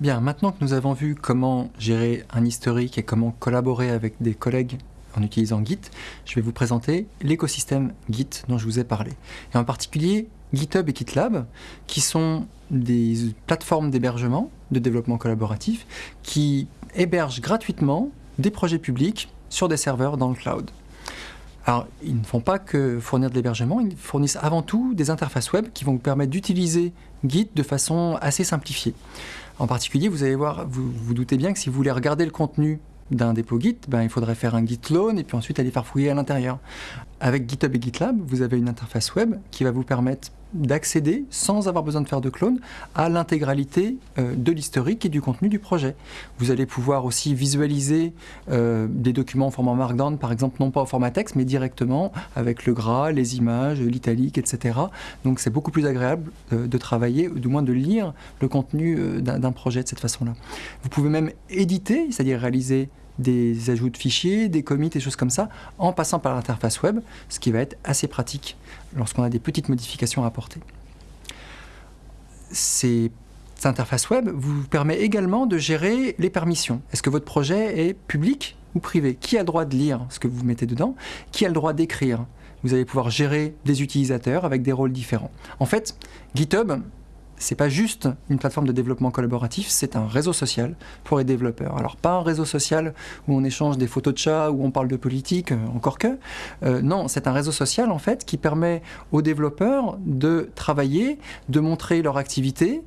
Bien, maintenant que nous avons vu comment gérer un historique et comment collaborer avec des collègues en utilisant Git, je vais vous présenter l'écosystème Git dont je vous ai parlé. Et en particulier GitHub et GitLab, qui sont des plateformes d'hébergement, de développement collaboratif, qui hébergent gratuitement des projets publics sur des serveurs dans le cloud. Alors, ils ne font pas que fournir de l'hébergement, ils fournissent avant tout des interfaces web qui vont vous permettre d'utiliser Git de façon assez simplifiée. En particulier, vous allez voir, vous vous doutez bien que si vous voulez regarder le contenu d'un dépôt Git, ben, il faudrait faire un git clone et puis ensuite aller faire fouiller à l'intérieur. Avec GitHub et GitLab, vous avez une interface web qui va vous permettre d'accéder, sans avoir besoin de faire de clone, à l'intégralité euh, de l'historique et du contenu du projet. Vous allez pouvoir aussi visualiser euh, des documents en format Markdown, par exemple, non pas au format texte, mais directement avec le gras, les images, l'italique, etc. Donc c'est beaucoup plus agréable euh, de travailler, ou du moins de lire le contenu d'un projet de cette façon-là. Vous pouvez même éditer, c'est-à-dire réaliser des ajouts de fichiers, des commits, des choses comme ça, en passant par l'interface web, ce qui va être assez pratique lorsqu'on a des petites modifications à apporter. Ces interface web vous permet également de gérer les permissions. Est-ce que votre projet est public ou privé? Qui a le droit de lire ce que vous mettez dedans? Qui a le droit d'écrire? Vous allez pouvoir gérer des utilisateurs avec des rôles différents. En fait, GitHub, c'est pas juste une plateforme de développement collaboratif, c'est un réseau social pour les développeurs. Alors pas un réseau social où on échange des photos de chats, où on parle de politique, euh, encore que. Euh, non, c'est un réseau social en fait qui permet aux développeurs de travailler, de montrer leur activité,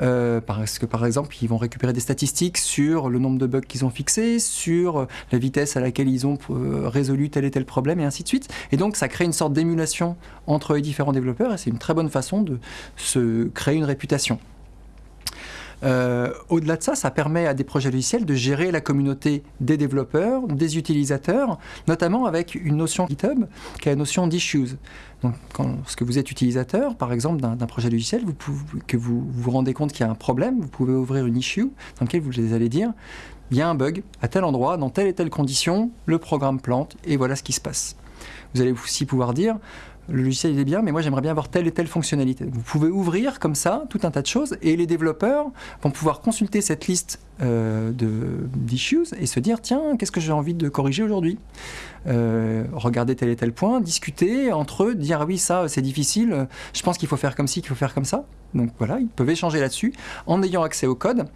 euh, parce que par exemple ils vont récupérer des statistiques sur le nombre de bugs qu'ils ont fixés, sur la vitesse à laquelle ils ont résolu tel et tel problème et ainsi de suite. Et donc ça crée une sorte d'émulation entre les différents développeurs et c'est une très bonne façon de se créer une réputation. Euh, au-delà de ça, ça permet à des projets logiciels de gérer la communauté des développeurs, des utilisateurs, notamment avec une notion GitHub qui est la notion d'issues. Donc, quand, lorsque vous êtes utilisateur, par exemple, d'un projet logiciel, que vous vous rendez compte qu'il y a un problème, vous pouvez ouvrir une issue dans laquelle vous allez dire il y a un bug à tel endroit, dans telle et telle condition, le programme plante, et voilà ce qui se passe. Vous allez aussi pouvoir dire le logiciel est bien, mais moi j'aimerais bien avoir telle et telle fonctionnalité. Vous pouvez ouvrir comme ça tout un tas de choses et les développeurs vont pouvoir consulter cette liste euh, d'issues et se dire tiens, qu'est-ce que j'ai envie de corriger aujourd'hui? Euh, Regarder tel et tel point, discuter entre eux, dire ah oui, ça c'est difficile, je pense qu'il faut faire comme ci, qu'il faut faire comme ça. Donc voilà, ils peuvent échanger là-dessus en ayant accès au code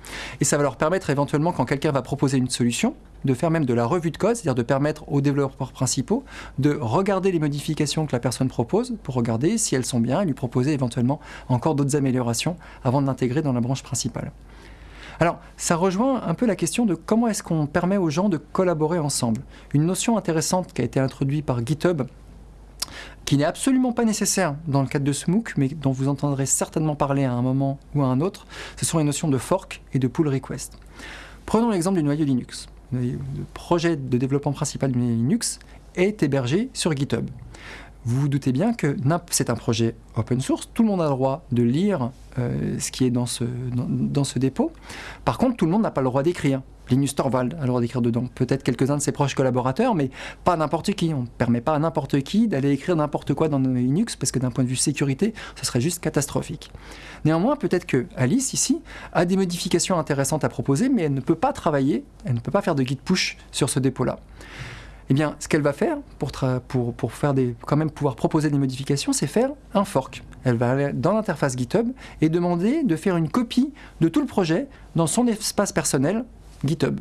et ça va leur permettre éventuellement quand quelqu'un va proposer une solution, de faire même de la revue de code, c'est-à-dire de permettre aux développeurs principaux de regarder les modifications que la personne propose pour regarder si elles sont bien et lui proposer éventuellement encore d'autres améliorations avant de l'intégrer dans la branche principale. Alors, ça rejoint un peu la question de comment est-ce qu'on permet aux gens de collaborer ensemble. Une notion intéressante qui a été introduite par GitHub, qui n'est absolument pas nécessaire dans le cadre de SMOOC, mais dont vous entendrez certainement parler à un moment ou à un autre, ce sont les notions de fork et de pull request. Prenons l'exemple du noyau Linux le projet de développement principal de Linux est hébergé sur GitHub. Vous vous doutez bien que c'est un projet open source, tout le monde a le droit de lire euh, ce qui est dans ce, dans, ce dépôt. Par contre, tout le monde n'a pas le droit d'écrire. Linus Torvald a le droit d'écrire dedans. Peut-être quelques-uns de ses proches collaborateurs, mais pas n'importe qui. On ne permet pas à n'importe qui d'aller écrire n'importe quoi dans Linux, parce que d'un point de vue sécurité, ce serait juste catastrophique. Néanmoins, peut-être que Alice, ici, a des modifications intéressantes à proposer, mais elle ne peut pas travailler, elle ne peut pas faire de git push sur ce dépôt-là. Eh bien, ce qu'elle va faire pour, pour, pour, faire des, quand même pouvoir proposer des modifications, c'est faire un fork. Elle va aller dans l'interface GitHub et demander de faire une copie de tout le projet dans son espace personnel GitHub.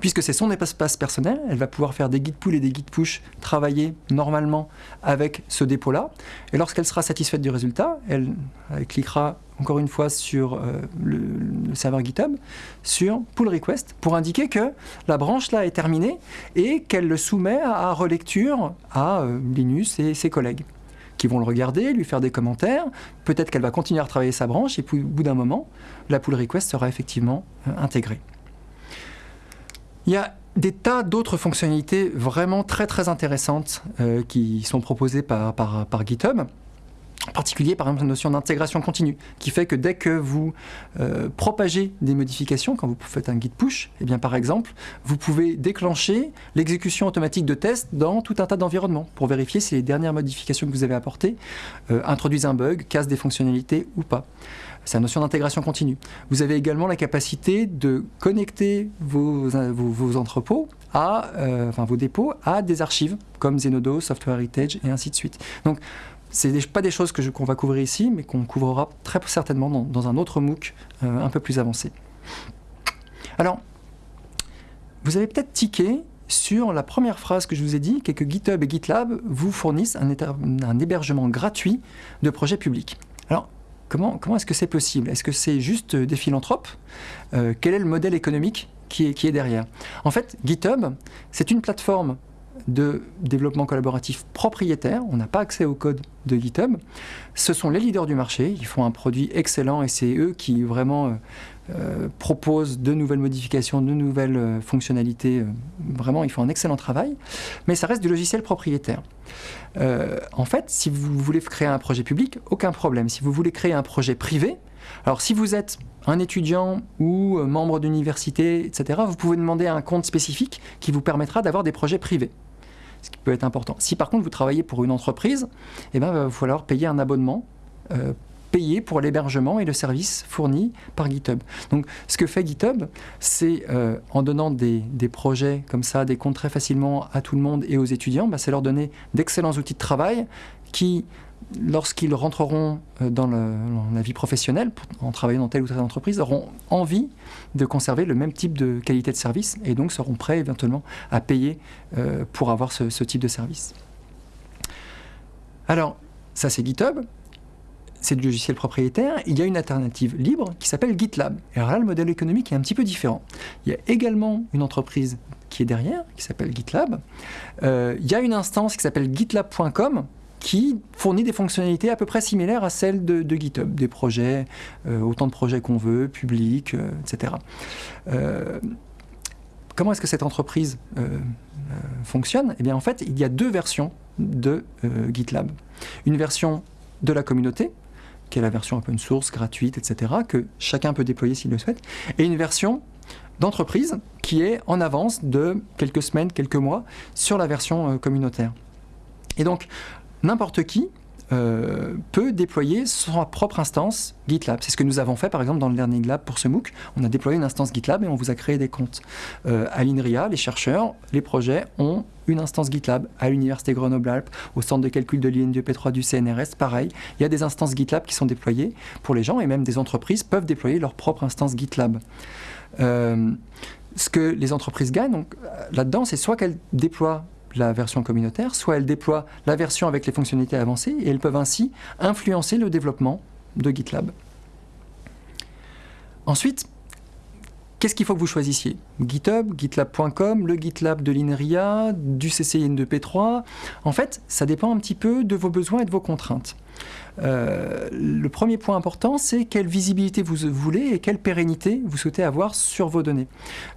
Puisque c'est son espace personnel, elle va pouvoir faire des git pull et des git push, travailler normalement avec ce dépôt-là. Et lorsqu'elle sera satisfaite du résultat, elle, cliquera encore une fois sur euh, le, serveur GitHub, sur pull request, pour indiquer que la branche là est terminée et qu'elle le soumet à, relecture à euh, Linus et ses collègues qui vont le regarder, lui faire des commentaires. Peut-être qu'elle va continuer à travailler sa branche et puis au bout d'un moment, la pull request sera effectivement euh, intégrée. Il y a des tas d'autres fonctionnalités vraiment très intéressantes euh, qui sont proposées par, GitHub. En particulier, par exemple, la notion d'intégration continue, qui fait que dès que vous euh, propagez des modifications, quand vous faites un guide push, eh bien, par exemple, vous pouvez déclencher l'exécution automatique de tests dans tout un tas d'environnements pour vérifier si les dernières modifications que vous avez apportées euh, introduisent un bug, cassent des fonctionnalités ou pas. La notion d'intégration continue. Vous avez également la capacité de connecter vos, vos, entrepôts à, euh, enfin vos dépôts à des archives comme Zenodo, Software Heritage et ainsi de suite. Donc c'est pas des choses qu'on va couvrir ici, mais qu'on couvrira très certainement dans, un autre MOOC euh, un peu plus avancé. Alors, vous avez peut-être tiqué sur la première phrase que je vous ai dit, qui est que GitHub et GitLab vous fournissent un, un hébergement gratuit de projets publics. Alors, comment, est-ce que c'est possible? Est-ce que c'est juste des philanthropes? Euh, Quel est le modèle économique qui est, qui est derrière? En fait, GitHub, c'est une plateforme de développement collaboratif propriétaire, on n'a pas accès au code de GitHub. Ce sont les leaders du marché, ils font un produit excellent et c'est eux qui vraiment euh, euh, proposent de nouvelles modifications, de nouvelles euh, fonctionnalités. vraiment, ils font un excellent travail, mais ça reste du logiciel propriétaire. en fait, si vous voulez créer un projet public, aucun problème. Si vous voulez créer un projet privé, alors si vous êtes un étudiant ou membre d'université, etc., vous pouvez demander un compte spécifique qui vous permettra d'avoir des projets privés ce qui peut être important. Si par contre vous travaillez pour une entreprise, eh ben, il va falloir payer un abonnement euh, payé pour l'hébergement et le service fourni par GitHub. Donc ce que fait GitHub, c'est euh, en donnant des, projets comme ça, des comptes très facilement à tout le monde et aux étudiants, bah, c'est leur donner d'excellents outils de travail qui lorsqu'ils rentreront euh, dans, la vie professionnelle, en travaillant dans telle ou telle entreprise, auront envie de conserver le même type de qualité de service et donc seront prêts éventuellement à payer euh, pour avoir ce, type de service. Alors, ça c'est GitHub, c'est du logiciel propriétaire. Il y a une alternative libre qui s'appelle GitLab. Et alors là, le modèle économique est un petit peu différent. Il y a également une entreprise qui est derrière, qui s'appelle GitLab. Euh, il y a une instance qui s'appelle gitlab.com, qui fournit des fonctionnalités à peu près similaires à celles de, GitHub, des projets, euh, autant de projets qu'on veut, publics, euh, etc. Comment est-ce que cette entreprise fonctionne? Eh bien, en fait, il y a deux versions de GitLab. Une version de la communauté, qui est la version open source, gratuite, etc., que chacun peut déployer s'il le souhaite, et une version d'entreprise qui est en avance de quelques semaines, quelques mois sur la version communautaire. Et donc, n'importe qui euh, peut déployer sa propre instance GitLab. C'est ce que nous avons fait par exemple dans le Learning Lab pour ce MOOC. On a déployé une instance GitLab et on vous a créé des comptes. Euh, à l'INRIA, les chercheurs, les projets ont une instance GitLab. À l'Université Grenoble-Alpes, au centre de calcul de l'INDP3 du CNRS, pareil. Il y a des instances GitLab qui sont déployées pour les gens et même des entreprises peuvent déployer leur propre instance GitLab. Euh, ce que les entreprises gagnent là-dedans, c'est soit qu'elles déploient la version communautaire, soit elles déploient la version avec les fonctionnalités avancées et elles peuvent ainsi influencer le développement de GitLab. Ensuite, qu'est-ce qu'il faut que vous choisissiez? GitHub, GitLab.com, le GitLab de l'INRIA, du CCIN2P3 En fait, ça dépend un petit peu de vos besoins et de vos contraintes. Euh, le premier point important, c'est quelle visibilité vous voulez et quelle pérennité vous souhaitez avoir sur vos données.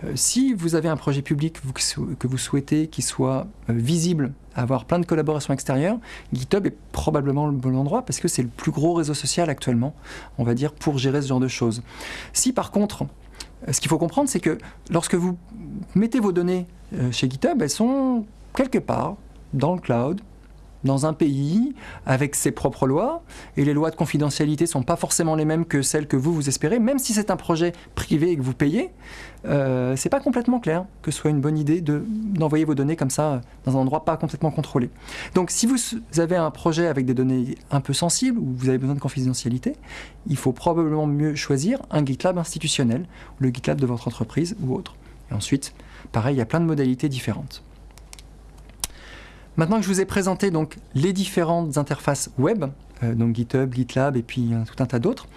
Euh, si vous avez un projet public que vous souhaitez qu'il soit euh, visible, avoir plein de collaborations extérieures, GitHub est probablement le bon endroit parce que c'est le plus gros réseau social actuellement, on va dire, pour gérer ce genre de choses. Si par contre, ce qu'il faut comprendre, c'est que lorsque vous mettez vos données chez GitHub, elles sont quelque part dans le cloud, dans un pays avec ses propres lois, et les lois de confidentialité ne sont pas forcément les mêmes que celles que vous, vous espérez, même si c'est un projet privé et que vous payez, euh, c'est pas complètement clair que ce soit une bonne idée d'envoyer vos données comme ça dans un endroit pas complètement contrôlé. Donc si vous avez un projet avec des données un peu sensibles, ou vous avez besoin de confidentialité, il faut probablement mieux choisir un GitLab institutionnel, le GitLab de votre entreprise ou autre. Et ensuite, pareil, il y a plein de modalités différentes. Maintenant que je vous ai présenté les différentes interfaces web, euh, donc GitHub, GitLab et puis tout un tas d'autres,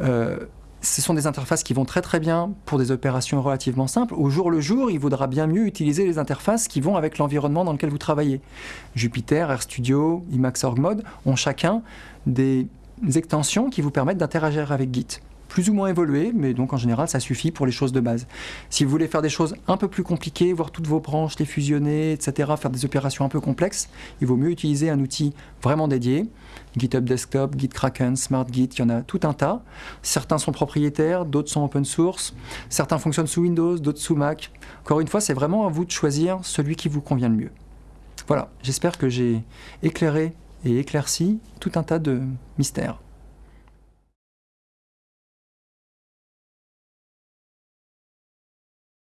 euh, ce sont des interfaces qui vont très très bien pour des opérations relativement simples. Au jour le jour, il vaudra bien mieux utiliser les interfaces qui vont avec l'environnement dans lequel vous travaillez. Jupyter, RStudio, Emacs Org Mode ont chacun des extensions qui vous permettent d'interagir avec Git plus ou moins évolué, mais donc en général ça suffit pour les choses de base. Si vous voulez faire des choses un peu plus compliquées, voir toutes vos branches, les fusionner, etc., faire des opérations un peu complexes, il vaut mieux utiliser un outil vraiment dédié. GitHub Desktop, GitKraken, SmartGit, il y en a tout un tas. Certains sont propriétaires, d'autres sont open source, certains fonctionnent sous Windows, d'autres sous Mac. Encore une fois, c'est vraiment à vous de choisir celui qui vous convient le mieux. Voilà, j'espère que j'ai éclairé et éclairci tout un tas de mystères.